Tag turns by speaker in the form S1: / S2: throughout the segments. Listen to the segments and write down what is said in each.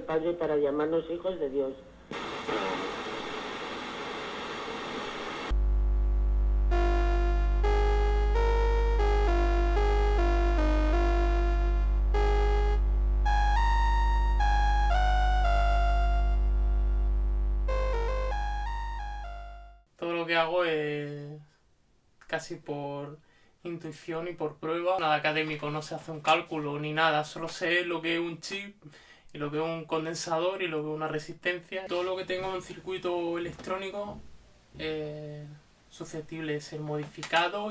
S1: Padre para llamarnos hijos de Dios.
S2: Todo lo que hago es casi por intuición y por prueba. Nada académico, no se hace un cálculo ni nada, solo sé lo que es un chip y lo que un condensador y lo que una resistencia. Todo lo que tengo en circuito electrónico es susceptible de ser modificado.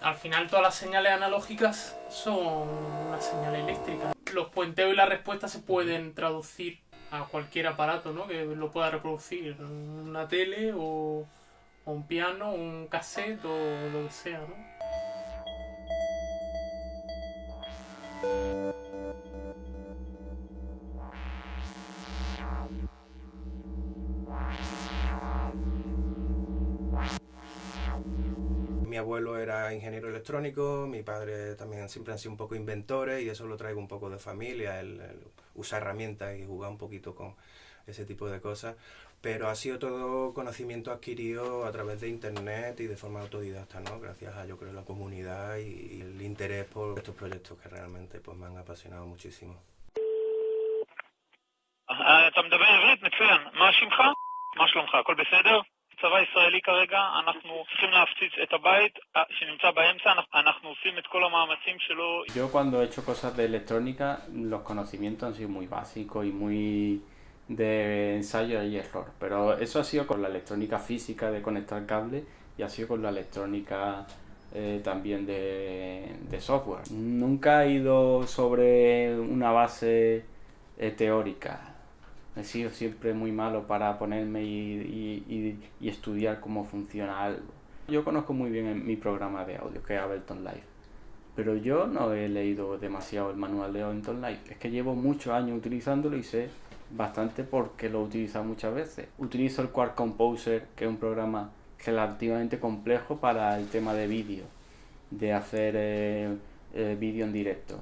S2: Al final todas las señales analógicas son una señal eléctrica. Los puenteos y las respuestas se pueden traducir a cualquier aparato ¿no? que lo pueda reproducir, una tele o, o un piano, un cassette o lo que sea. ¿no?
S3: Mi abuelo era ingeniero electrónico, mi padre también siempre han sido un poco inventores y eso lo traigo un poco de familia, el, el usar herramientas y jugar un poquito con ese tipo de cosas. Pero ha sido todo conocimiento adquirido a través de internet y de forma autodidacta, ¿no? Gracias a, yo creo, la comunidad y, y el interés por estos proyectos que realmente pues, me han apasionado muchísimo.
S4: אה, אתה מדבר עברית? מצוין. מה שמך? מה שלומך? הכל בסדר? צבא ישראלי כרגע, אנחנו צריכים להפציץ את הבית אה, שנמצא באמצע, אנחנו- אנחנו עושים את כל המאמצים שלו.
S5: Yo cuando he hecho cosas de electrónica, los conocimientos han sido muy básicos y muy de ensayo y error. Pero eso ha sido con la electrónica física de conectar cables y ha sido con la electrónica eh, también de, de software. Nunca he ido sobre una base eh, teórica. He sido siempre muy malo para ponerme y, y- y- estudiar cómo funciona algo. Yo conozco muy bien mi programa de audio, que es Ableton Live. Pero yo no he leído demasiado el manual de Ableton Live. Es que llevo muchos años utilizándolo y sé bastante porque lo he utilizado muchas veces. Utilizo el Quark Composer, que es un programa relativamente complejo para el tema de vídeo, de hacer eh, eh, vídeo en directo.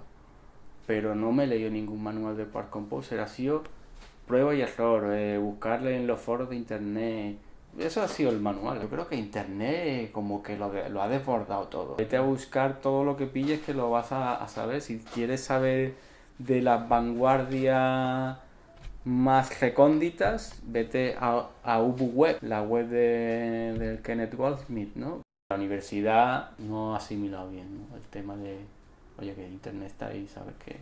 S5: Pero no me he leído ningún manual de Quark Composer. Ha sido prueba y error, eh, buscarle en los foros de internet. Eso ha sido el manual. Yo creo que internet como que lo, ha desbordado todo. Vete a buscar todo lo que pilles que lo vas a, saber. Si quieres saber de las vanguardias más recónditas, vete a, a Ubu Web, la web de, Kenneth Goldsmith, ¿no? La universidad no ha asimilado bien ¿no? el tema de, oye, que internet está ahí, sabes que,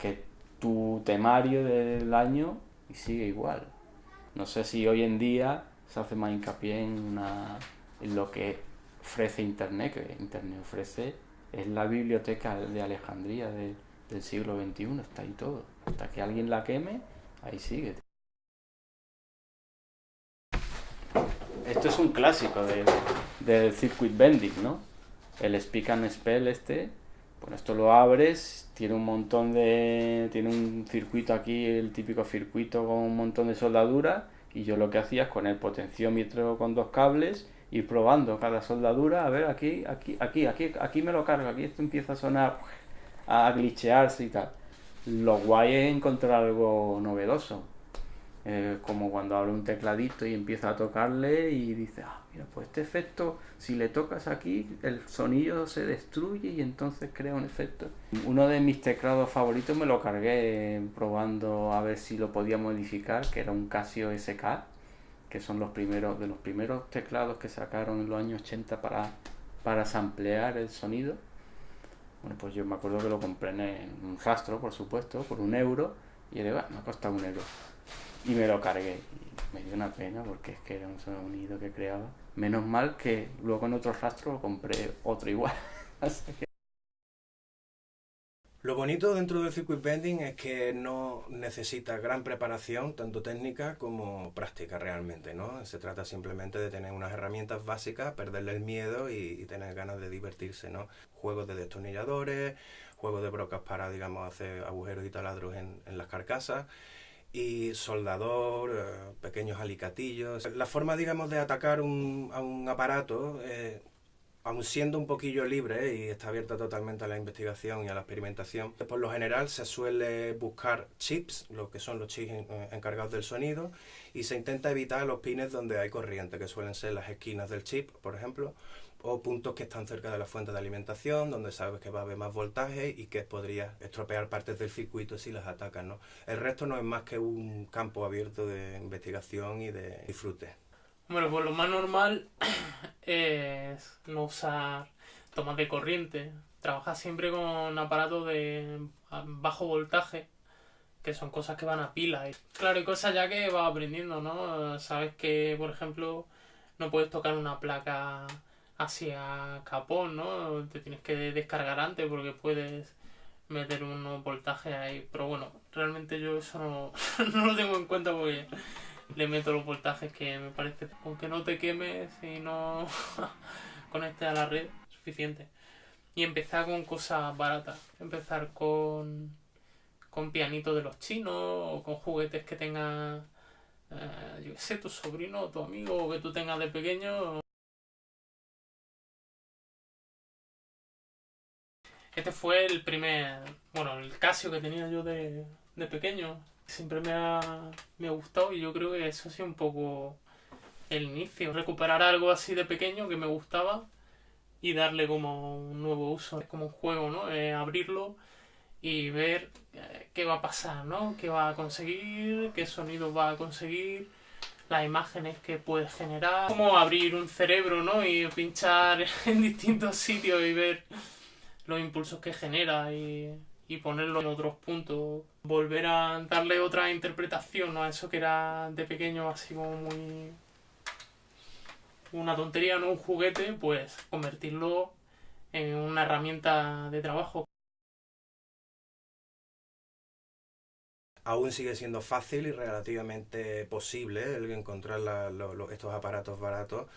S5: que tu temario del año y sigue igual. No sé si hoy en día se hace más hincapié en, una, en lo que ofrece Internet, que Internet ofrece, es la biblioteca de Alejandría de- del siglo XXI, está ahí todo. Hasta que alguien la queme, ahí sigue. Esto es un clásico del, del circuit bending, ¿no? El speak and spell este, bueno, esto lo abres, tiene un montón de... tiene un circuito aquí, el típico circuito con un montón de soldadura, y yo lo que hacía es con el potenciómetro con dos cables, ir probando cada soldadura, a ver, aquí, aquí, aquí, aquí, aquí me lo cargo, aquí esto empieza a sonar, a glitchearse y tal. Lo guay es encontrar algo novedoso. Eh, como cuando abre un tecladito y empieza a tocarle y dice, ah, mira, pues este efecto, si le tocas aquí, el sonido se destruye y entonces crea un efecto. Uno de mis teclados favoritos me lo cargué eh, probando a ver si lo podía modificar, que era un Casio SK, que son los primeros, de los primeros teclados que sacaron en los años 80 para, para samplear el sonido. Bueno, pues yo me acuerdo que lo compré en un rastro, por supuesto, por un euro, y era, me ha costado un euro. Y me lo cargué. Y me dio una pena porque es que era un sonido que creaba. Menos mal que luego en otro rastro compré otro igual. Así que
S3: Lo bonito dentro del circuit bending es que no necesita gran preparación, tanto técnica como práctica realmente, ¿no? Se trata simplemente de tener unas herramientas básicas, perderle el miedo y, y tener ganas de divertirse, ¿no? Juegos de destornilladores, juegos de brocas para, digamos, hacer agujeros y taladros en, en las carcasas y soldador, eh, pequeños alicatillos. La forma, digamos, de atacar un, a un aparato eh, aun siendo un poquillo libre y está abierta totalmente a la investigación y a la experimentación, por lo general se suele buscar chips, lo que son los chips eh, encargados del sonido, y se intenta evitar los pines donde hay corriente, que suelen ser las esquinas del chip, por ejemplo, o puntos que están cerca de la fuente de alimentación, donde sabes que va a haber más voltaje y que podría estropear partes del circuito si las atacas. ¿no? El resto no es más que un campo abierto de investigación y de disfrute.
S2: Bueno, pues lo más normal es no usar tomas de corriente. Trabajar siempre con aparatos de bajo voltaje, que son cosas que van a pila. Claro, hay cosas ya que vas aprendiendo, ¿no? Sabes que, por ejemplo, no puedes tocar una placa hacia capón, ¿no? Te tienes que descargar antes porque puedes meter unos voltajes ahí. Pero bueno, realmente yo eso no, lo tengo en cuenta porque le meto los voltajes que me parece. Aunque no te quemes y no conectes a la red, suficiente. Y empezar con cosas baratas. Empezar con, con pianitos de los chinos o con juguetes que tenga, eh, yo qué sé, tu sobrino o tu amigo o que tú tengas de pequeño. Este fue el primer, bueno, el Casio que tenía yo de, pequeño. Siempre me ha, me ha gustado y yo creo que eso ha sido un poco el inicio. Recuperar algo así de pequeño que me gustaba y darle como un nuevo uso. Es como un juego, ¿no? Eh, abrirlo y ver eh, qué va a pasar, ¿no? ¿Qué va a conseguir? ¿Qué sonido va a conseguir? Las imágenes que puede generar. Como abrir un cerebro, ¿no? Y pinchar en distintos sitios y ver los impulsos que genera y, y ponerlo en otros puntos. Volver a darle otra interpretación a eso que era de pequeño así como muy... una tontería, no un juguete, pues convertirlo en una herramienta de trabajo.
S3: Aún sigue siendo fácil y relativamente posible el encontrar estos aparatos baratos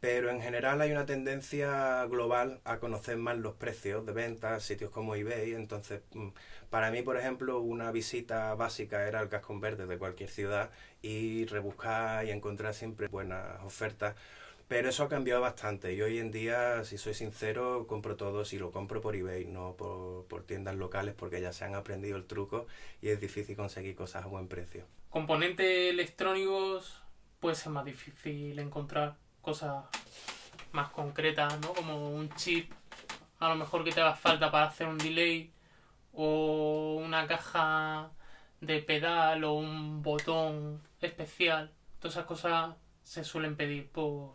S3: pero en general hay una tendencia global a conocer más los precios de ventas, sitios como eBay, entonces mm, para mí, por ejemplo, una visita básica era el casco verde de cualquier ciudad y rebuscar y encontrar siempre buenas ofertas, pero eso ha cambiado bastante. Y hoy en día, si soy sincero, compro todo, si lo compro por eBay, no por, por tiendas locales porque ya se han aprendido el truco y es difícil conseguir cosas a buen precio.
S2: Componentes electrónicos puede ser más difícil encontrar cosas más concretas, ¿no? Como un chip, a lo mejor que te haga falta para hacer un delay, o una caja de pedal o un botón especial. Todas esas cosas se suelen pedir por,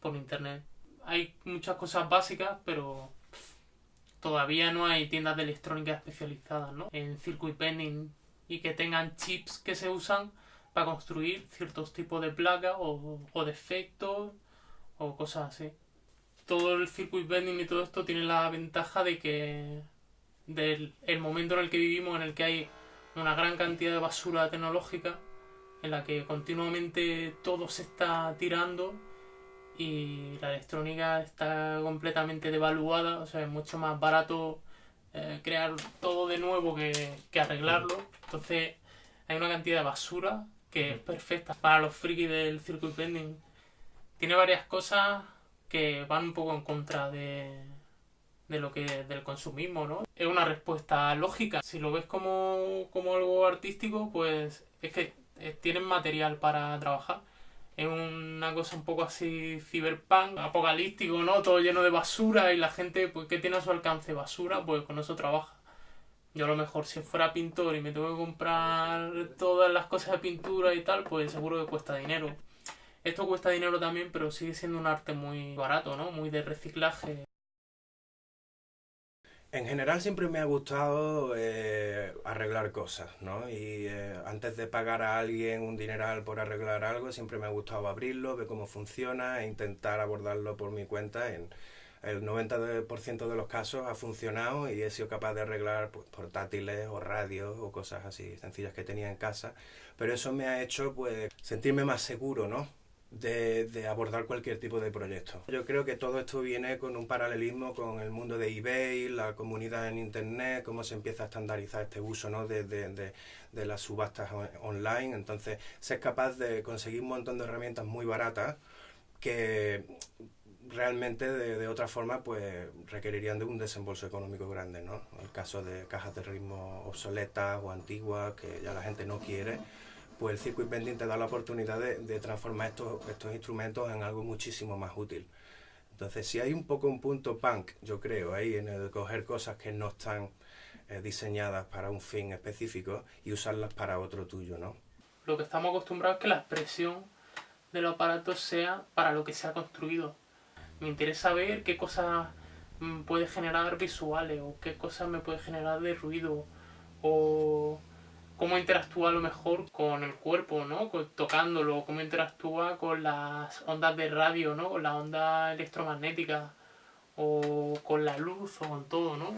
S2: por internet. Hay muchas cosas básicas, pero todavía no hay tiendas de electrónica especializadas, ¿no? En circuit pending y que tengan chips que se usan para construir ciertos tipos de placas o, o de efectos o cosas así. Todo el circuit bending y todo esto tiene la ventaja de que del el momento en el que vivimos, en el que hay una gran cantidad de basura tecnológica, en la que continuamente todo se está tirando y la electrónica está completamente devaluada, o sea, es mucho más barato eh, crear todo de nuevo que, que arreglarlo. Entonces hay una cantidad de basura que es perfecta para los frikis del circuit bending. Tiene varias cosas que van un poco en contra de, de lo que del consumismo, ¿no? Es una respuesta lógica. Si lo ves como, como algo artístico, pues es que tienen material para trabajar. Es una cosa un poco así cyberpunk, apocalíptico, ¿no? Todo lleno de basura y la gente, pues, ¿qué tiene a su alcance? Basura, pues con eso trabaja. Yo a lo mejor si fuera pintor y me tengo que comprar todas las cosas de pintura y tal, pues seguro que cuesta dinero. Esto cuesta dinero también, pero sigue siendo un arte muy barato, ¿no? Muy de reciclaje.
S3: En general siempre me ha gustado eh, arreglar cosas, ¿no? Y eh, antes de pagar a alguien un dineral por arreglar algo, siempre me ha gustado abrirlo, ver cómo funciona e intentar abordarlo por mi cuenta en, el 90% de los casos ha funcionado y he sido capaz de arreglar pues, portátiles o radios o cosas así sencillas que tenía en casa. Pero eso me ha hecho pues sentirme más seguro, ¿no? De, de, abordar cualquier tipo de proyecto. Yo creo que todo esto viene con un paralelismo con el mundo de eBay, la comunidad en Internet, cómo se empieza a estandarizar este uso ¿no? de, de, de, las subastas online. Entonces, ser capaz de conseguir un montón de herramientas muy baratas que realmente de, de, otra forma pues requerirían de un desembolso económico grande, ¿no? El caso de cajas de ritmo obsoletas o antiguas que ya la gente no quiere, pues el circuit bending te da la oportunidad de, de transformar estos, estos instrumentos en algo muchísimo más útil. Entonces, si hay un poco un punto punk, yo creo, ahí en el coger cosas que no están eh, diseñadas para un fin específico y usarlas para otro tuyo, ¿no?
S2: Lo que estamos acostumbrados es que la expresión de los aparatos sea para lo que se ha construido. Me interesa ver qué cosas mm, puede generar visuales o qué cosas me puede generar de ruido o cómo interactúa a lo mejor con el cuerpo, ¿no? Tocándolo, cómo interactúa con las ondas de radio, ¿no? Con las ondas electromagnéticas o con la luz o con todo, ¿no?